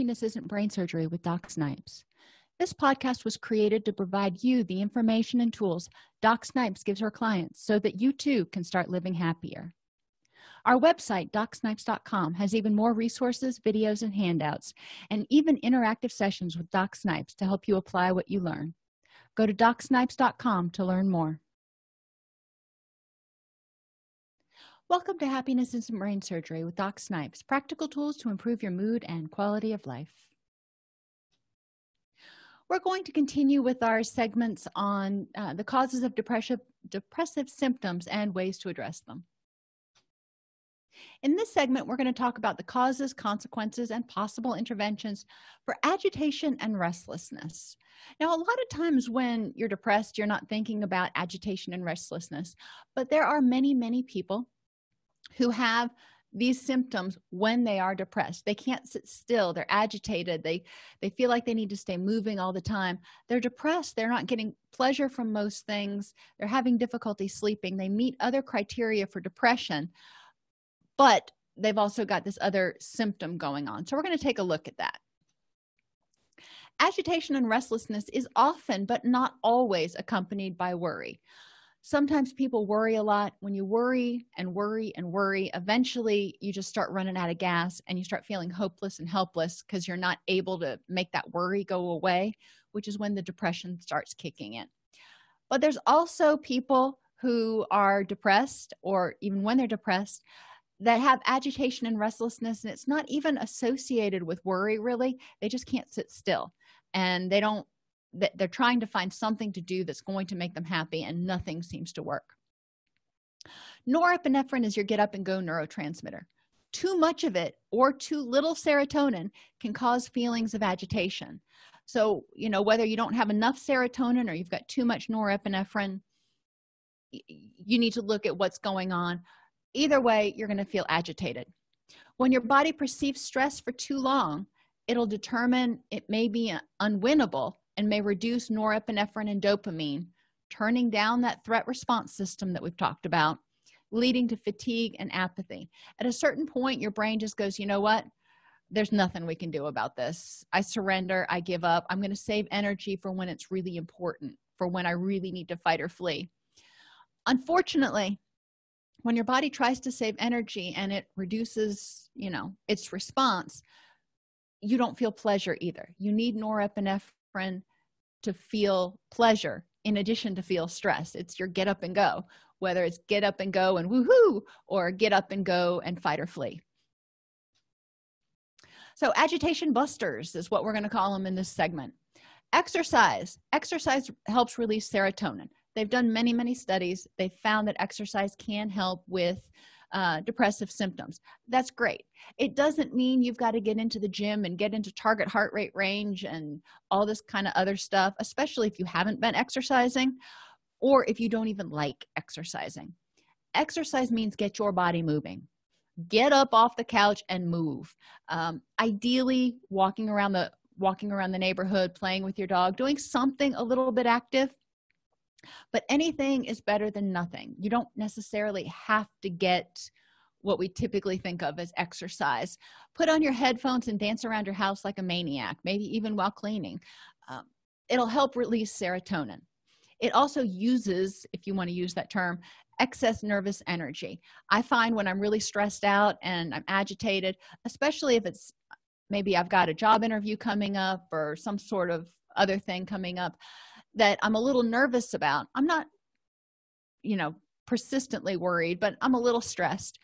happiness isn't brain surgery with doc snipes. This podcast was created to provide you the information and tools doc snipes gives her clients so that you too can start living happier. Our website docsnipes.com has even more resources videos and handouts and even interactive sessions with doc snipes to help you apply what you learn. Go to docsnipes.com to learn more welcome to happiness isn't brain surgery with doc snipes practical tools to improve your mood and quality of life. We're going to continue with our segments on uh, the causes of depressive depressive symptoms and ways to address them. In this segment we're going to talk about the causes consequences and possible interventions for agitation and restlessness. Now a lot of times when you're depressed you're not thinking about agitation and restlessness but there are many many people who have these symptoms when they are depressed. They can't sit still. They're agitated. They they feel like they need to stay moving all the time. They're depressed. They're not getting pleasure from most things. They're having difficulty sleeping. They meet other criteria for depression but they've also got this other symptom going on. So we're going to take a look at that. Agitation and restlessness is often but not always accompanied by worry sometimes people worry a lot. When you worry and worry and worry eventually you just start running out of gas and you start feeling hopeless and helpless because you're not able to make that worry go away which is when the depression starts kicking in. But there's also people who are depressed or even when they're depressed that have agitation and restlessness and it's not even associated with worry really. They just can't sit still and they don't that they're trying to find something to do that's going to make them happy and nothing seems to work. Norepinephrine is your get up and go neurotransmitter. Too much of it or too little serotonin can cause feelings of agitation. So you know whether you don't have enough serotonin or you've got too much norepinephrine you need to look at what's going on. Either way you're going to feel agitated. When your body perceives stress for too long it'll determine it may be uh, unwinnable and may reduce norepinephrine and dopamine turning down that threat response system that we've talked about leading to fatigue and apathy. At a certain point your brain just goes you know what? There's nothing we can do about this. I surrender i give up. I'm going to save energy for when it's really important for when i really need to fight or flee. Unfortunately when your body tries to save energy and it reduces you know its response you don't feel pleasure either. You need norepinephrine to feel pleasure in addition to feel stress. It's your get up and go whether it's get up and go and woohoo or get up and go and fight or flee. So agitation busters is what we're going to call them in this segment. Exercise. Exercise helps release serotonin. They've done many many studies. They found that exercise can help with uh, depressive symptoms. That's great. It doesn't mean you've got to get into the gym and get into target heart rate range and all this kind of other stuff especially if you haven't been exercising or if you don't even like exercising. Exercise means get your body moving. Get up off the couch and move. Um, ideally walking around the walking around the neighborhood playing with your dog doing something a little bit active but anything is better than nothing. You don't necessarily have to get what we typically think of as exercise. Put on your headphones and dance around your house like a maniac maybe even while cleaning. Um, it'll help release serotonin. It also uses if you want to use that term excess nervous energy. I find when i'm really stressed out and i'm agitated especially if it's maybe i've got a job interview coming up or some sort of other thing coming up that i'm a little nervous about. I'm not you know persistently worried but i'm a little stressed.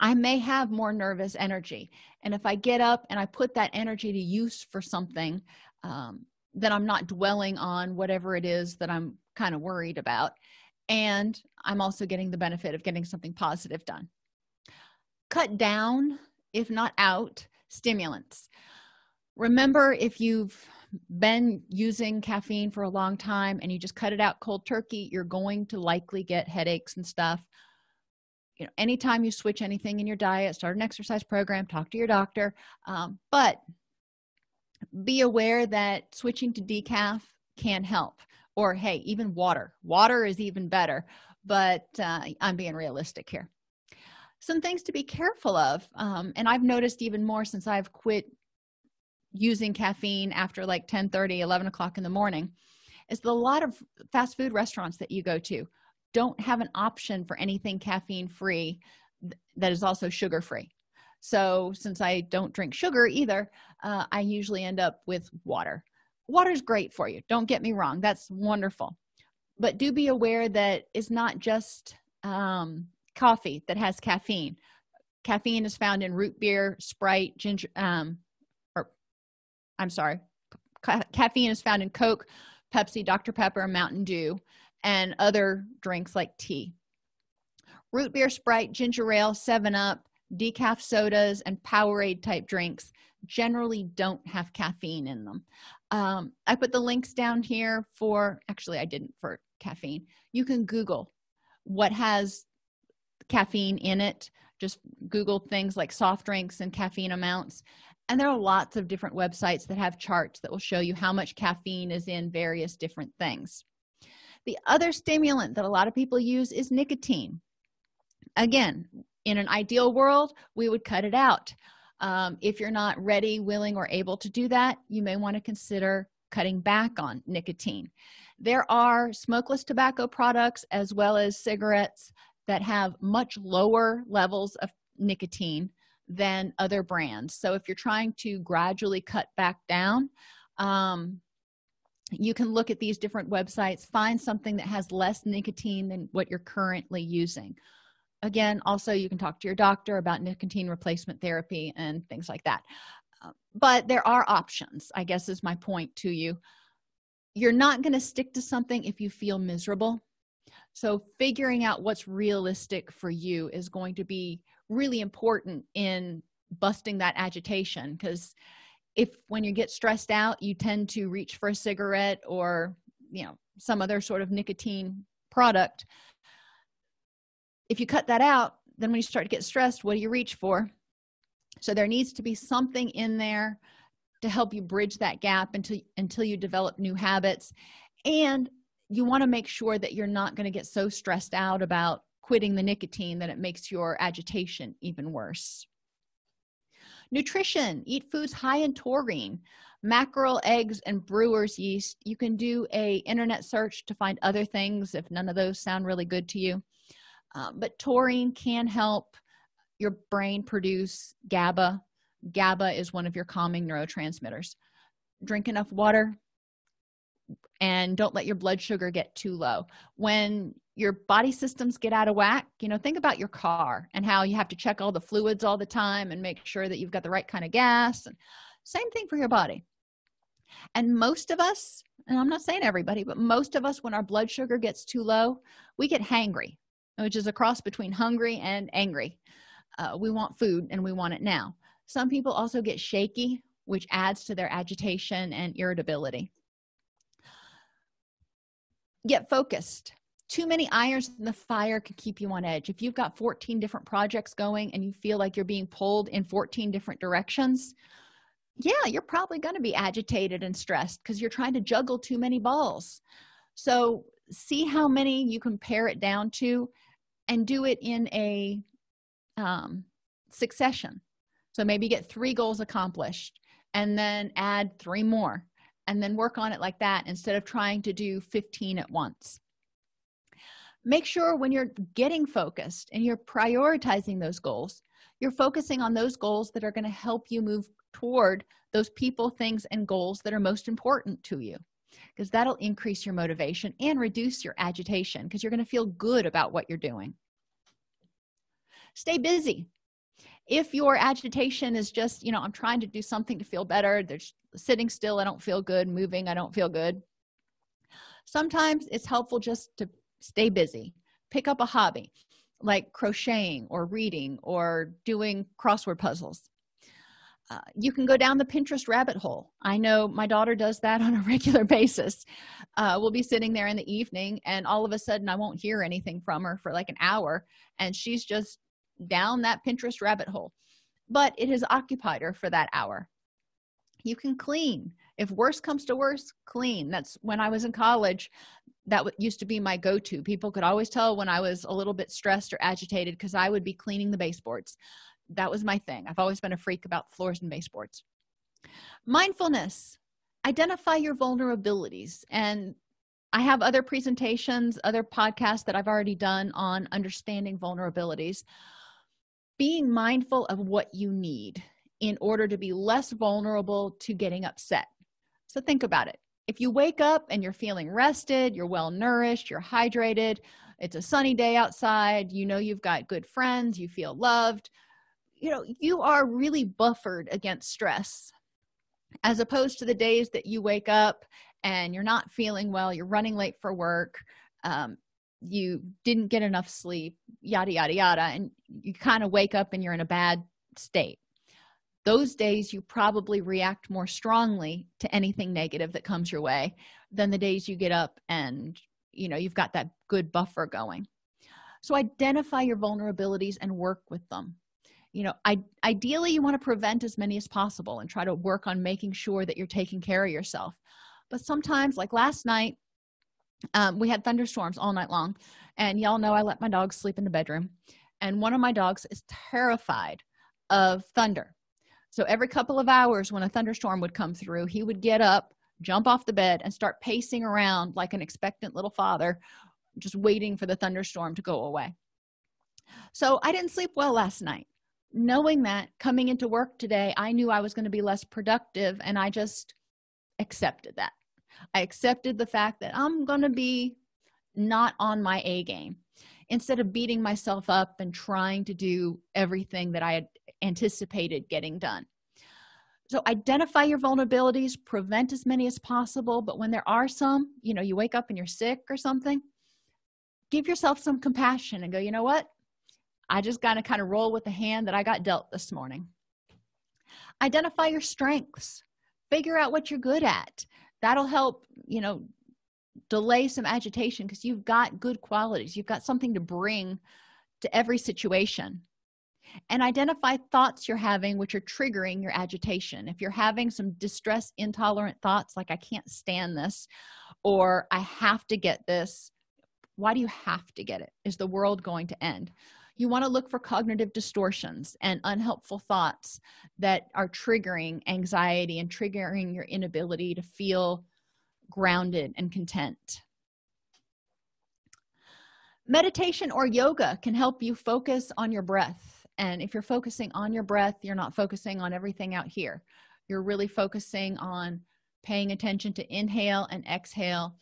I may have more nervous energy. And if i get up and i put that energy to use for something um, then i'm not dwelling on whatever it is that i'm kind of worried about. And i'm also getting the benefit of getting something positive done. Cut down if not out stimulants. Remember if you've been using caffeine for a long time and you just cut it out cold turkey you're going to likely get headaches and stuff. You know anytime you switch anything in your diet start an exercise program talk to your doctor. Um, but be aware that switching to decaf can help. Or hey even water. Water is even better. But uh, i'm being realistic here. Some things to be careful of um, and i've noticed even more since i've quit using caffeine after like 10 30 11 o'clock in the morning is that a lot of fast food restaurants that you go to don't have an option for anything caffeine free that is also sugar free so since i don't drink sugar either uh, i usually end up with water. Water is great for you don't get me wrong that's wonderful. But do be aware that it's not just um, coffee that has caffeine. Caffeine is found in root beer sprite ginger um, i'm sorry. Ca caffeine is found in coke pepsi dr pepper mountain dew and other drinks like tea. Root beer sprite ginger ale 7 up decaf sodas and powerade type drinks generally don't have caffeine in them. Um, i put the links down here for actually i didn't for caffeine. You can google what has caffeine in it just google things like soft drinks and caffeine amounts. And there are lots of different websites that have charts that will show you how much caffeine is in various different things. The other stimulant that a lot of people use is nicotine. Again in an ideal world we would cut it out. Um, if you're not ready willing or able to do that you may want to consider cutting back on nicotine. There are smokeless tobacco products as well as cigarettes that have much lower levels of nicotine than other brands. So if you're trying to gradually cut back down um, you can look at these different websites find something that has less nicotine than what you're currently using. Again also you can talk to your doctor about nicotine replacement therapy and things like that. Uh, but there are options i guess is my point to you. You're not going to stick to something if you feel miserable so figuring out what's realistic for you is going to be really important in busting that agitation because if when you get stressed out you tend to reach for a cigarette or you know some other sort of nicotine product. If you cut that out then when you start to get stressed what do you reach for? So there needs to be something in there to help you bridge that gap until until you develop new habits. And you want to make sure that you're not going to get so stressed out about quitting the nicotine that it makes your agitation even worse. Nutrition eat foods high in taurine mackerel eggs and brewer's yeast. You can do a internet search to find other things if none of those sound really good to you. Um, but taurine can help your brain produce GABA. GABA is one of your calming neurotransmitters. Drink enough water and don't let your blood sugar get too low. When your body systems get out of whack you know think about your car and how you have to check all the fluids all the time and make sure that you've got the right kind of gas. And same thing for your body. And most of us and i'm not saying everybody but most of us when our blood sugar gets too low we get hangry which is a cross between hungry and angry. Uh, we want food and we want it now. Some people also get shaky which adds to their agitation and irritability get focused. Too many irons in the fire could keep you on edge. If you've got 14 different projects going and you feel like you're being pulled in 14 different directions yeah you're probably going to be agitated and stressed because you're trying to juggle too many balls. So see how many you can pare it down to and do it in a um, succession. So maybe get three goals accomplished and then add three more and then work on it like that instead of trying to do 15 at once. Make sure when you're getting focused and you're prioritizing those goals you're focusing on those goals that are going to help you move toward those people things and goals that are most important to you because that'll increase your motivation and reduce your agitation because you're going to feel good about what you're doing. Stay busy if your agitation is just you know i'm trying to do something to feel better there's sitting still i don't feel good moving i don't feel good. Sometimes it's helpful just to stay busy. Pick up a hobby like crocheting or reading or doing crossword puzzles. Uh, you can go down the pinterest rabbit hole. I know my daughter does that on a regular basis. Uh, we'll be sitting there in the evening and all of a sudden i won't hear anything from her for like an hour and she's just down that pinterest rabbit hole but it has occupied her for that hour. You can clean. If worse comes to worse clean. That's when i was in college that used to be my go-to. People could always tell when i was a little bit stressed or agitated because i would be cleaning the baseboards. That was my thing. I've always been a freak about floors and baseboards. Mindfulness. Identify your vulnerabilities. And i have other presentations other podcasts that i've already done on understanding vulnerabilities being mindful of what you need in order to be less vulnerable to getting upset. So think about it. If you wake up and you're feeling rested you're well nourished you're hydrated it's a sunny day outside you know you've got good friends you feel loved you know you are really buffered against stress. As opposed to the days that you wake up and you're not feeling well you're running late for work um, you didn't get enough sleep yada yada yada and you kind of wake up and you're in a bad state. Those days you probably react more strongly to anything negative that comes your way than the days you get up and you know you've got that good buffer going. So identify your vulnerabilities and work with them. You know I, ideally you want to prevent as many as possible and try to work on making sure that you're taking care of yourself. But sometimes like last night um, we had thunderstorms all night long and y'all know i let my dogs sleep in the bedroom and one of my dogs is terrified of thunder. So every couple of hours when a thunderstorm would come through he would get up jump off the bed and start pacing around like an expectant little father just waiting for the thunderstorm to go away. So i didn't sleep well last night. Knowing that coming into work today i knew i was going to be less productive and i just accepted that i accepted the fact that i'm going to be not on my a game. Instead of beating myself up and trying to do everything that i had anticipated getting done. So identify your vulnerabilities prevent as many as possible but when there are some you know you wake up and you're sick or something give yourself some compassion and go you know what? I just got to kind of roll with the hand that i got dealt this morning. Identify your strengths. Figure out what you're good at that'll help you know delay some agitation because you've got good qualities. You've got something to bring to every situation. And identify thoughts you're having which are triggering your agitation. If you're having some distress intolerant thoughts like i can't stand this or i have to get this why do you have to get it? Is the world going to end you want to look for cognitive distortions and unhelpful thoughts that are triggering anxiety and triggering your inability to feel grounded and content. Meditation or yoga can help you focus on your breath and if you're focusing on your breath you're not focusing on everything out here. You're really focusing on paying attention to inhale and exhale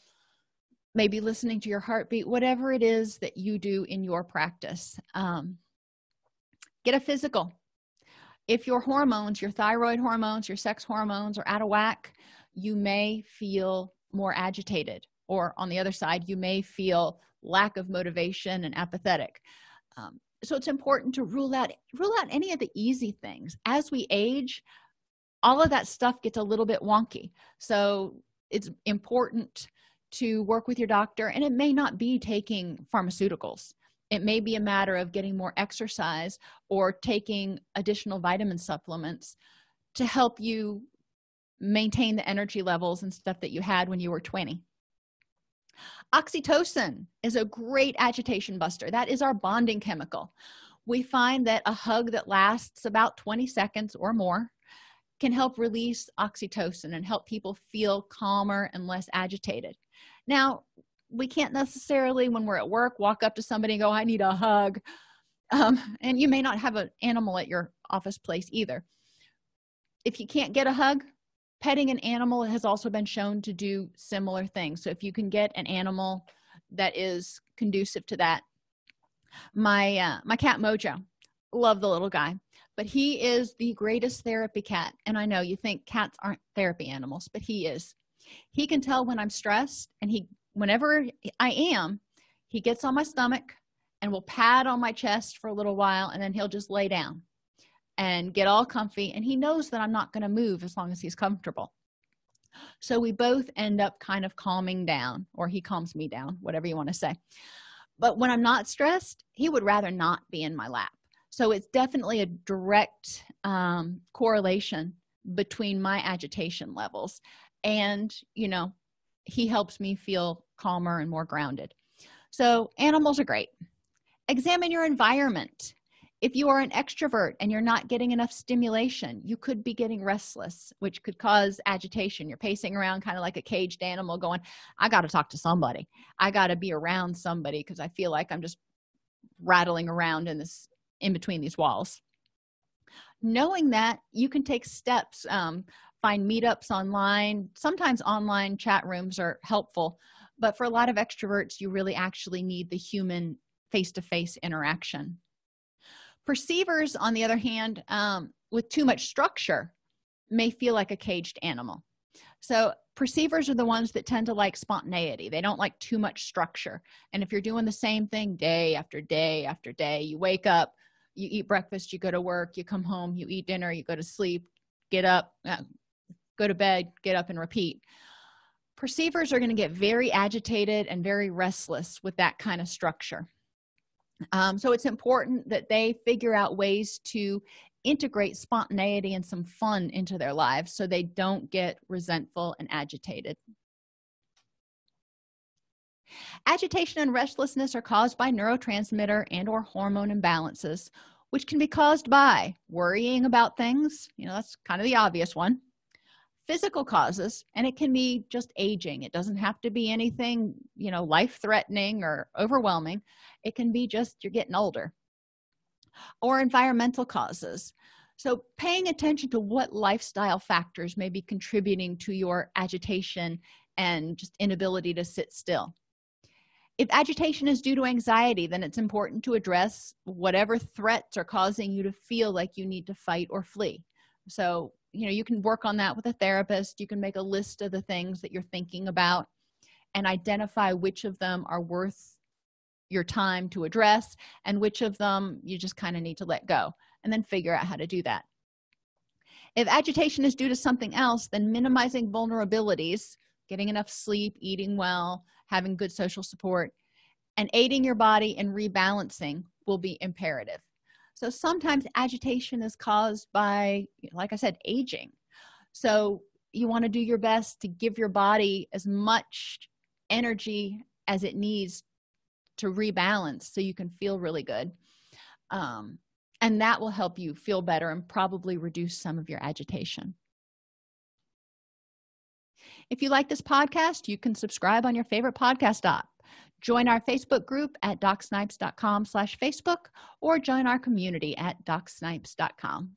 maybe listening to your heartbeat whatever it is that you do in your practice um, get a physical. If your hormones your thyroid hormones your sex hormones are out of whack you may feel more agitated or on the other side you may feel lack of motivation and apathetic. Um, so it's important to rule out rule out any of the easy things. As we age all of that stuff gets a little bit wonky. So it's important to work with your doctor and it may not be taking pharmaceuticals. It may be a matter of getting more exercise or taking additional vitamin supplements to help you maintain the energy levels and stuff that you had when you were 20 oxytocin is a great agitation buster. That is our bonding chemical. We find that a hug that lasts about 20 seconds or more can help release oxytocin and help people feel calmer and less agitated now we can't necessarily when we're at work walk up to somebody and go i need a hug. Um, and you may not have an animal at your office place either. If you can't get a hug petting an animal has also been shown to do similar things. So if you can get an animal that is conducive to that my uh, my cat mojo love the little guy but he is the greatest therapy cat. And i know you think cats aren't therapy animals but he is he can tell when i'm stressed and he whenever i am he gets on my stomach and will pad on my chest for a little while and then he'll just lay down and get all comfy and he knows that i'm not going to move as long as he's comfortable. So we both end up kind of calming down or he calms me down whatever you want to say. But when i'm not stressed he would rather not be in my lap. So it's definitely a direct um, correlation between my agitation levels and you know he helps me feel calmer and more grounded. So animals are great. Examine your environment. If you are an extrovert and you're not getting enough stimulation you could be getting restless which could cause agitation. You're pacing around kind of like a caged animal going i got to talk to somebody. I got to be around somebody because i feel like i'm just rattling around in this in between these walls. Knowing that you can take steps um, find meetups online. Sometimes online chat rooms are helpful but for a lot of extroverts you really actually need the human face-to-face -face interaction. Perceivers on the other hand um, with too much structure may feel like a caged animal. So perceivers are the ones that tend to like spontaneity. They don't like too much structure. And if you're doing the same thing day after day after day you wake up you eat breakfast you go to work you come home you eat dinner you go to sleep get up uh, go to bed get up and repeat. Perceivers are going to get very agitated and very restless with that kind of structure. Um, so it's important that they figure out ways to integrate spontaneity and some fun into their lives so they don't get resentful and agitated. Agitation and restlessness are caused by neurotransmitter and or hormone imbalances which can be caused by worrying about things. You know that's kind of the obvious one physical causes and it can be just aging. It doesn't have to be anything you know life-threatening or overwhelming. It can be just you're getting older or environmental causes. So paying attention to what lifestyle factors may be contributing to your agitation and just inability to sit still. If agitation is due to anxiety then it's important to address whatever threats are causing you to feel like you need to fight or flee. So you know you can work on that with a therapist. You can make a list of the things that you're thinking about and identify which of them are worth your time to address and which of them you just kind of need to let go and then figure out how to do that. If agitation is due to something else then minimizing vulnerabilities getting enough sleep eating well having good social support and aiding your body in rebalancing will be imperative so sometimes agitation is caused by like i said aging. So you want to do your best to give your body as much energy as it needs to rebalance so you can feel really good. Um, and that will help you feel better and probably reduce some of your agitation. If you like this podcast you can subscribe on your favorite podcast app join our facebook group at docsnipes.com slash facebook or join our community at docsnipes.com